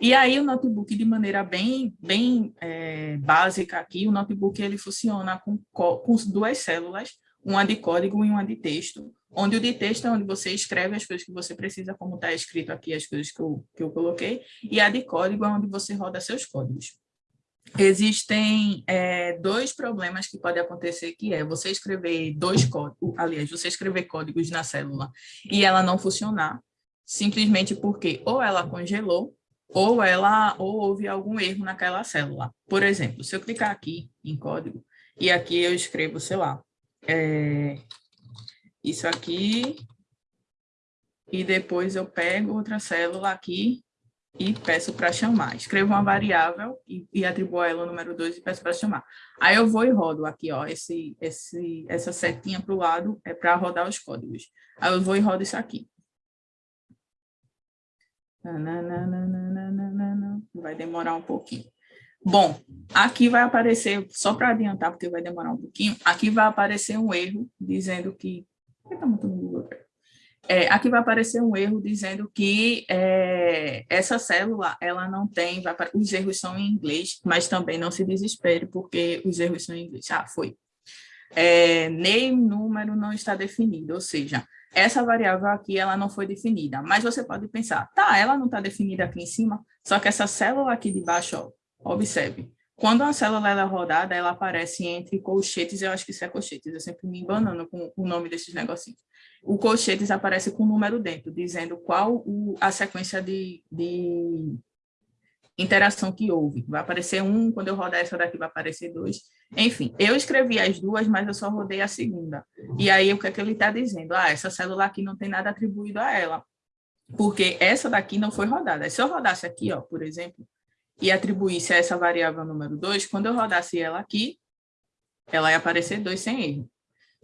E aí o notebook, de maneira bem, bem é, básica aqui, o notebook ele funciona com, com duas células, uma de código e uma de texto, onde o de texto é onde você escreve as coisas que você precisa, como está escrito aqui, as coisas que eu, que eu coloquei, e a de código é onde você roda seus códigos. Existem é, dois problemas que podem acontecer, que é você escrever dois códigos, aliás, você escrever códigos na célula e ela não funcionar, simplesmente porque ou ela congelou, ou ela ou houve algum erro naquela célula. Por exemplo, se eu clicar aqui em código, e aqui eu escrevo, sei lá, é, isso aqui, e depois eu pego outra célula aqui e peço para chamar. Escrevo uma variável e, e atribuo ela o número 2 e peço para chamar. Aí eu vou e rodo aqui, ó, esse, esse, essa setinha para o lado é para rodar os códigos. Aí eu vou e rodo isso aqui. Vai demorar um pouquinho. Bom, aqui vai aparecer, só para adiantar, porque vai demorar um pouquinho, aqui vai aparecer um erro dizendo que... É, aqui vai aparecer um erro dizendo que é, essa célula, ela não tem, vai, os erros são em inglês, mas também não se desespere, porque os erros são em inglês. Ah, foi. É, nem número não está definido, ou seja, essa variável aqui, ela não foi definida, mas você pode pensar, tá, ela não está definida aqui em cima, só que essa célula aqui de baixo, ó, observe, quando a célula é rodada, ela aparece entre colchetes, eu acho que isso é colchetes, eu sempre me embanando com o nome desses negocinhos. O colchetes aparece com o número dentro, dizendo qual o, a sequência de, de interação que houve. Vai aparecer um, quando eu rodar essa daqui vai aparecer dois. Enfim, eu escrevi as duas, mas eu só rodei a segunda. E aí, o que é que ele está dizendo? Ah, essa célula aqui não tem nada atribuído a ela, porque essa daqui não foi rodada. Se eu rodasse aqui, ó, por exemplo, e atribuísse a essa variável número 2, quando eu rodasse ela aqui, ela ia aparecer 2 sem erro.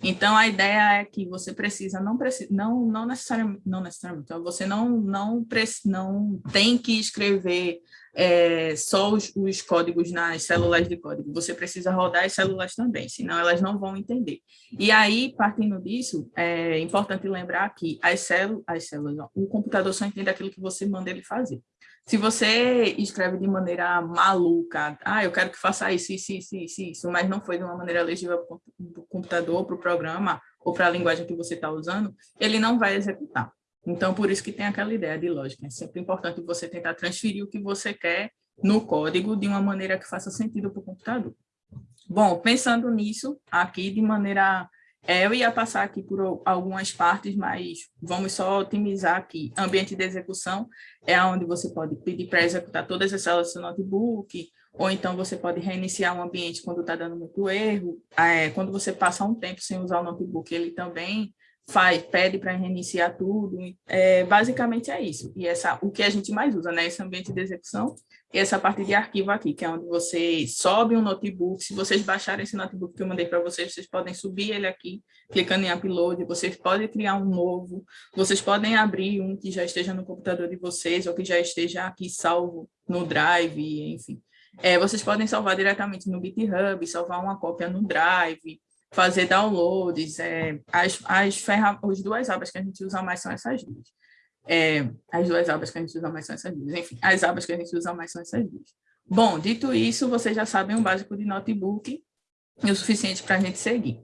Então, a ideia é que você precisa, não, precisa, não, não necessariamente, não necessariamente, então você não, não, não tem que escrever é, só os, os, códigos nas células de código, você precisa rodar as células também, senão elas não vão entender. E aí, partindo disso, é importante lembrar que as, células, as células, o computador só entende aquilo que você manda ele fazer. Se você escreve de maneira maluca, ah, eu quero que faça isso, isso, isso, isso, isso mas não foi de uma maneira legível para o computador, para o programa ou para a linguagem que você está usando, ele não vai executar. Então, por isso que tem aquela ideia de lógica. É sempre importante você tentar transferir o que você quer no código de uma maneira que faça sentido para o computador. Bom, pensando nisso, aqui de maneira é, eu ia passar aqui por algumas partes, mas vamos só otimizar aqui. Ambiente de execução é onde você pode pedir para executar todas as células do seu notebook, ou então você pode reiniciar o ambiente quando está dando muito erro. É, quando você passa um tempo sem usar o notebook, ele também faz, pede para reiniciar tudo. É, basicamente é isso. E essa, o que a gente mais usa, né? Esse ambiente de execução e essa parte de arquivo aqui, que é onde você sobe um notebook. Se vocês baixarem esse notebook que eu mandei para vocês, vocês podem subir ele aqui, clicando em upload. Vocês podem criar um novo. Vocês podem abrir um que já esteja no computador de vocês ou que já esteja aqui salvo no Drive, enfim. É, vocês podem salvar diretamente no GitHub, salvar uma cópia no Drive, fazer downloads, é, as, as, ferra as duas abas que a gente usa mais são essas duas. É, as duas abas que a gente usa mais são essas duas. Enfim, as abas que a gente usa mais são essas duas. Bom, dito isso, vocês já sabem o básico de notebook e o suficiente para a gente seguir.